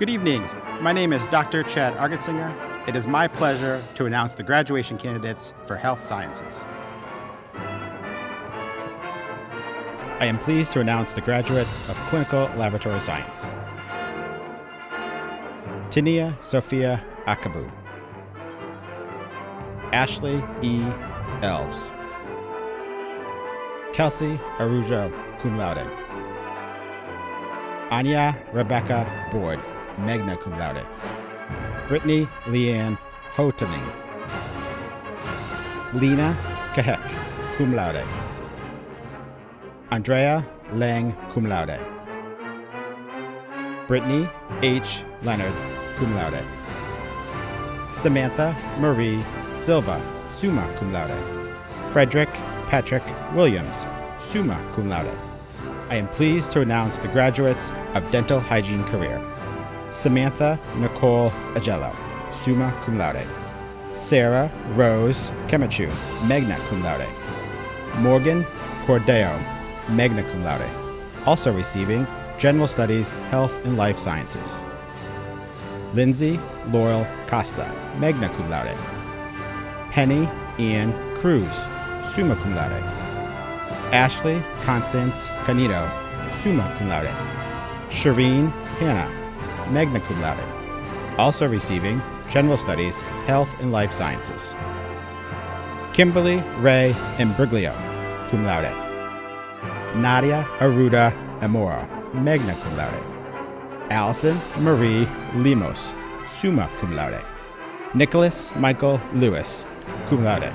Good evening. My name is Dr. Chad Argetsinger. It is my pleasure to announce the graduation candidates for Health Sciences. I am pleased to announce the graduates of Clinical Laboratory Science. Tania Sophia Akabu. Ashley E. Elves. Kelsey Arujo, cum laude. Anya Rebecca Board, magna cum laude. Brittany Leanne Hotening. Lena Kahek, cum laude. Andrea Lang, cum laude. Brittany H. Leonard, cum laude. Samantha Marie Silva, summa cum laude. Frederick Patrick Williams, summa cum laude. I am pleased to announce the graduates of Dental Hygiene Career. Samantha Nicole Agello, summa cum laude. Sarah Rose Kemachu, magna cum laude. Morgan Cordeo, magna cum laude. Also receiving General Studies, Health and Life Sciences. Lindsay Laurel Costa, magna cum laude. Penny Ann Cruz, summa cum laude. Ashley Constance Canito, summa cum laude. Shireen Hannah, magna cum laude. Also receiving General Studies, Health and Life Sciences. Kimberly Ray Imbriglio, cum laude. Nadia Aruda Amora, magna cum laude. Allison Marie Limos, summa cum laude. Nicholas Michael Lewis, cum laude.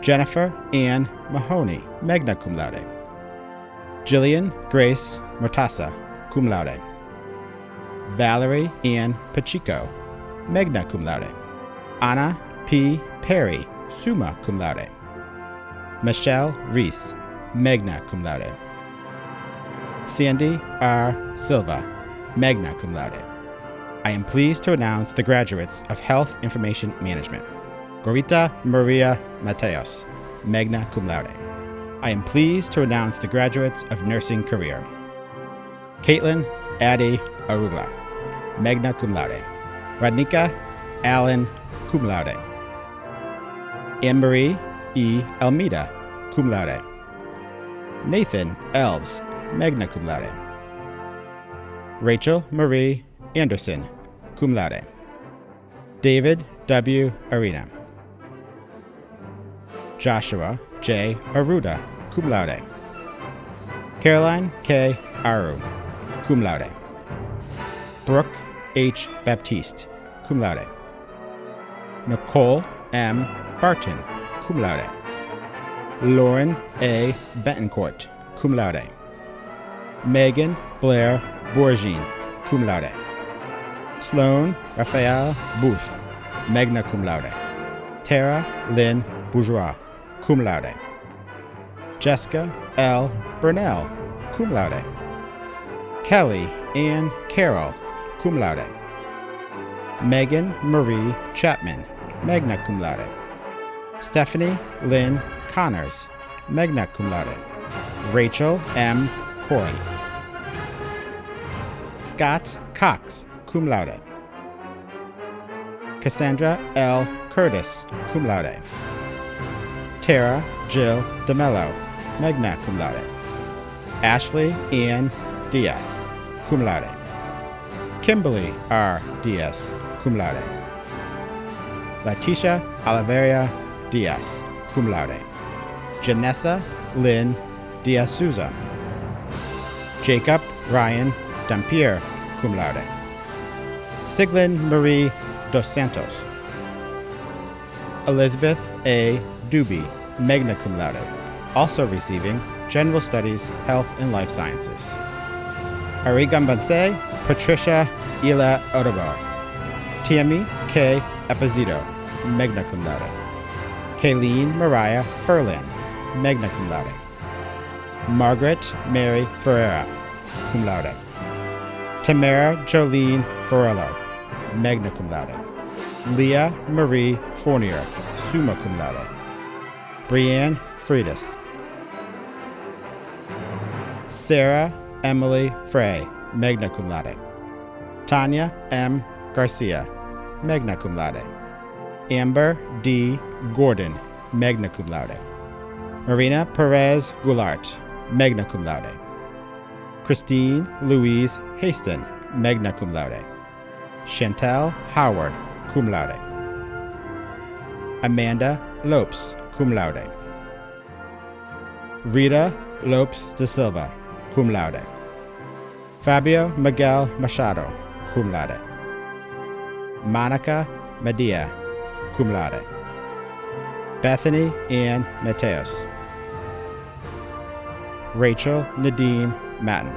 Jennifer Ann Mahoney, magna cum laude. Jillian Grace Mortasa, cum laude. Valerie Ann Pacheco, magna cum laude. Anna P. Perry, summa cum laude. Michelle Reese, magna cum laude. Sandy R. Silva, magna cum laude. I am pleased to announce the graduates of Health Information Management. Gorita Maria Mateos, magna cum laude. I am pleased to announce the graduates of Nursing Career. Caitlin Addie Arugla, magna cum laude. Radnika Allen, cum laude. Anne-Marie E. Almeida, cum laude. Nathan Elves, magna cum laude. Rachel Marie Anderson, cum laude. David W. Arena. Joshua J. Aruda, cum laude. Caroline K. Aru, cum laude. Brooke H. Baptiste, cum laude. Nicole M. Barton, cum laude. Lauren A. Betancourt, cum laude. Megan Blair Bourgine, cum laude. Sloan Raphael Booth, magna cum laude. Tara Lynn Bourgeois, cum laude. Jessica L. Burnell, cum laude. Kelly Ann Carroll, cum laude. Megan Marie Chapman, magna cum laude. Stephanie Lynn Connors, magna cum laude. Rachel M. Corey. Scott Cox, cum laude. Cassandra L. Curtis, cum laude. Tara Jill DeMello, magna cum laude. Ashley Ann Diaz, cum laude. Kimberly R. Diaz, cum laude. Leticia Oliveria Diaz, cum laude. Janessa Lynn Diaz Souza. Jacob Ryan Dampier, cum laude. Siglin Marie Dos Santos. Elizabeth A. Doobie, magna cum laude, also receiving General Studies, Health and Life Sciences. Arigambanse Patricia Ila Odobar. Tiami K. Epizito, magna cum laude. Kayleen Mariah Furlan, magna cum laude. Margaret Mary Ferreira, cum laude. Tamara Jolene Forello, magna cum laude. Leah Marie Fournier, summa cum laude. Brianne Freitas. Sarah Emily Frey, magna cum laude. Tanya M. Garcia, magna cum laude. Amber D. Gordon, magna cum laude. Marina Perez Goulart, magna cum laude. Christine Louise Haston, magna cum laude. Chantel Howard, cum laude. Amanda Lopes, cum laude. Rita Lopes de Silva, cum laude. Fabio Miguel Machado, cum laude. Monica Medea, cum laude. Bethany Ann Mateos. Rachel Nadine Matten.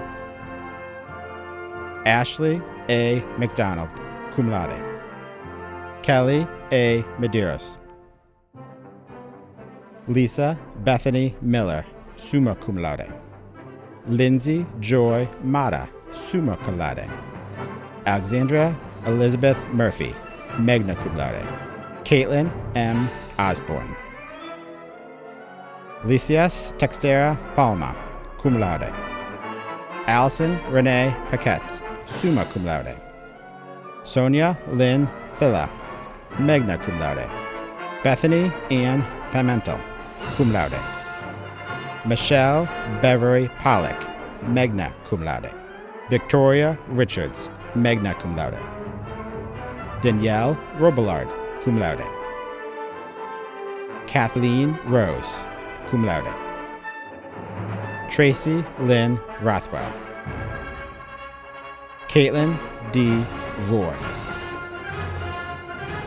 Ashley A. McDonald, cum laude. Kelly A. Medeiros. Lisa Bethany Miller, summa cum laude. Lindsay Joy Mata, summa cum laude. Alexandra Elizabeth Murphy, magna cum laude. Caitlin M. Osborne. Lysias Textera Palma, cum laude. Allison Renee Paquette, summa cum laude. Sonia Lynn Villa, magna cum laude. Bethany Ann Pimentel, cum laude. Michelle Beverly Pollock, magna cum laude. Victoria Richards, magna cum laude. Danielle Robillard, cum laude. Kathleen Rose, cum laude. Tracy Lynn Rothwell. Caitlin D. Roy.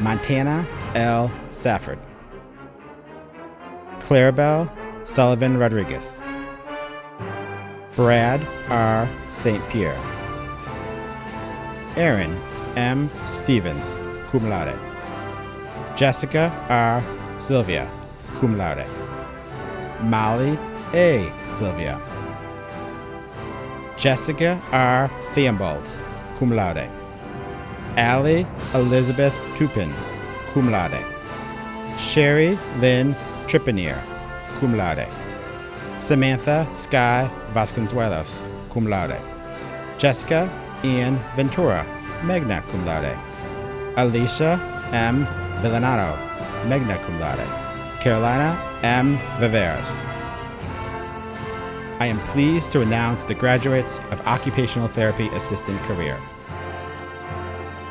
Montana L. Safford. Clarabelle Sullivan Rodriguez. Brad R. St. Pierre. Aaron M. Stevens, cum laude. Jessica R. Sylvia, cum laude. Molly A. Sylvia. Jessica R. Theobald, cum laude. Allie Elizabeth Tupin, cum laude. Sherry Lynn Tripanier, cum laude. Samantha Sky Vasconcelos, cum laude. Jessica Ian Ventura, magna cum laude. Alicia M. Villanato, magna cum laude. Carolina M. Viveros. I am pleased to announce the graduates of Occupational Therapy Assistant career.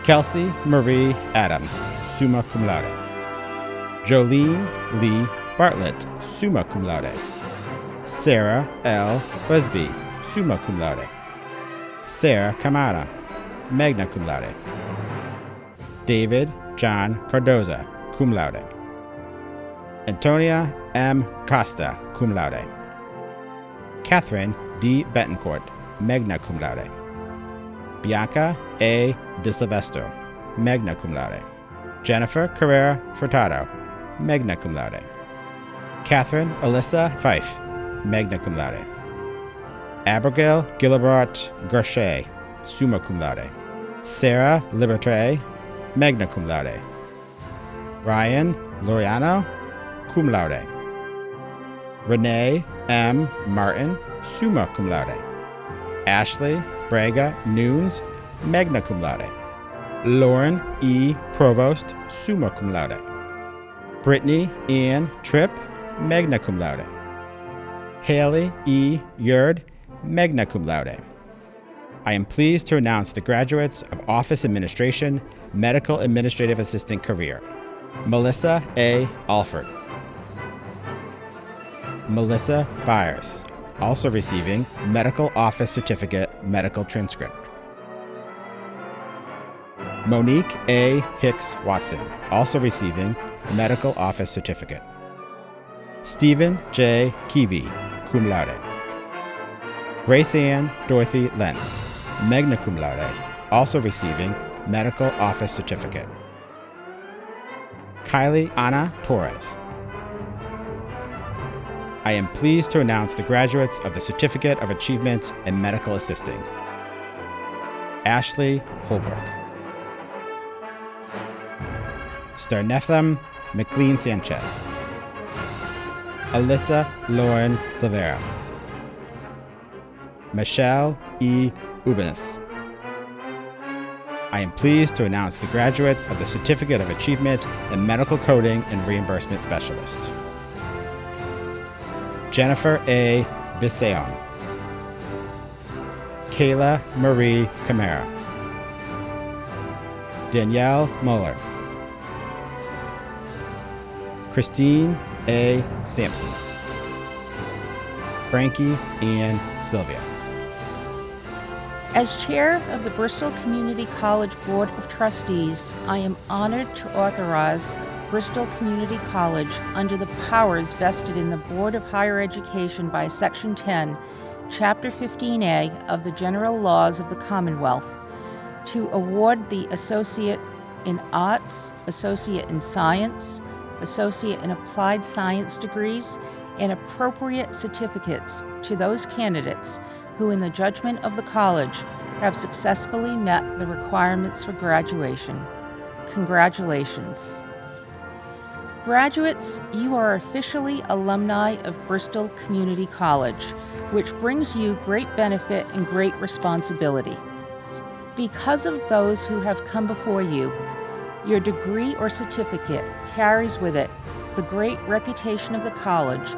Kelsey Marie Adams, summa cum laude. Jolene Lee Bartlett, summa cum laude. Sarah L. Busby, summa cum laude. Sarah Camara, magna cum laude. David John Cardoza, cum laude. Antonia M. Costa, cum laude. Catherine D. Betancourt, magna cum laude. Bianca A. De Silvestro, magna cum laude. Jennifer Carrera Furtado, magna cum laude. Catherine Alyssa Fife, magna cum laude. Abigail Gilbert Gershey, summa cum laude. Sarah Libertre, magna cum laude. Ryan Loriano, cum laude. Renee M. Martin, summa cum laude. Ashley Braga Nunes, magna cum laude. Lauren E. Provost, summa cum laude. Brittany Ann Tripp, magna cum laude. Haley E. Yurd, magna cum laude. I am pleased to announce the graduates of Office Administration Medical Administrative Assistant career. Melissa A. Alford. Melissa Byers, also receiving Medical Office Certificate Medical Transcript. Monique A. Hicks Watson, also receiving Medical Office Certificate. Stephen J. Keevy, cum laude. Grace Ann Dorothy Lentz, magna cum laude, also receiving Medical Office Certificate. Kylie Anna Torres. I am pleased to announce the graduates of the Certificate of Achievement in Medical Assisting. Ashley Holbrook. Starnethem McLean Sanchez. Alyssa Lauren Silvera. Michelle E. Ubanis. I am pleased to announce the graduates of the Certificate of Achievement in Medical Coding and Reimbursement Specialist. Jennifer A. Bisayon. Kayla Marie Camara. Danielle Muller. Christine A. Sampson. Frankie and Sylvia. As chair of the Bristol Community College Board of Trustees, I am honored to authorize Bristol Community College under the powers vested in the Board of Higher Education by Section 10, Chapter 15A of the General Laws of the Commonwealth to award the Associate in Arts, Associate in Science, Associate and Applied Science degrees, and appropriate certificates to those candidates who, in the judgment of the college, have successfully met the requirements for graduation. Congratulations. Graduates, you are officially alumni of Bristol Community College, which brings you great benefit and great responsibility. Because of those who have come before you, your degree or certificate carries with it the great reputation of the college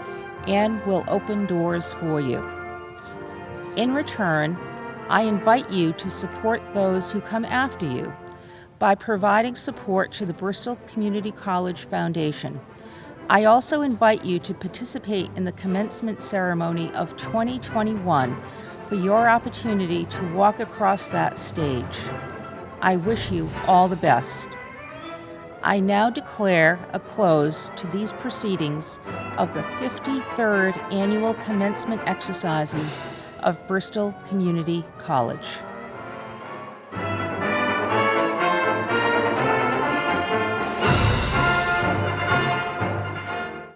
and will open doors for you. In return, I invite you to support those who come after you by providing support to the Bristol Community College Foundation. I also invite you to participate in the commencement ceremony of 2021 for your opportunity to walk across that stage. I wish you all the best. I now declare a close to these proceedings of the 53rd Annual Commencement Exercises of Bristol Community College.